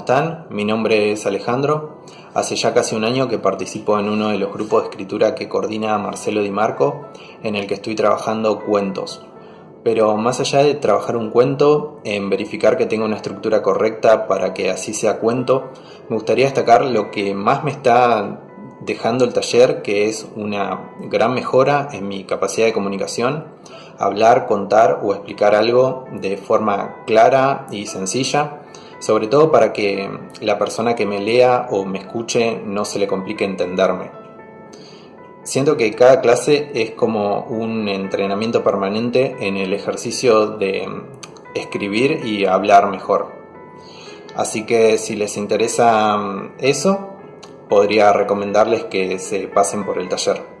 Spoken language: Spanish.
están? Mi nombre es Alejandro. Hace ya casi un año que participo en uno de los grupos de escritura que coordina Marcelo Di Marco, en el que estoy trabajando cuentos. Pero más allá de trabajar un cuento, en verificar que tenga una estructura correcta para que así sea cuento, me gustaría destacar lo que más me está dejando el taller, que es una gran mejora en mi capacidad de comunicación, hablar, contar o explicar algo de forma clara y sencilla, sobre todo para que la persona que me lea o me escuche no se le complique entenderme. Siento que cada clase es como un entrenamiento permanente en el ejercicio de escribir y hablar mejor. Así que si les interesa eso, podría recomendarles que se pasen por el taller.